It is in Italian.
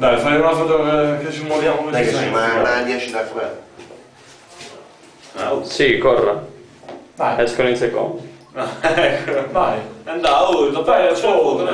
Dai, fai una foto eh, che, ci muoviamo così. Dai che sai. sì, 10 da qua. Ah, oh. Sì, corra. Dai, Escono in secondo. ecco. Vai. Andiamo, dopo Dai, c'è la foto,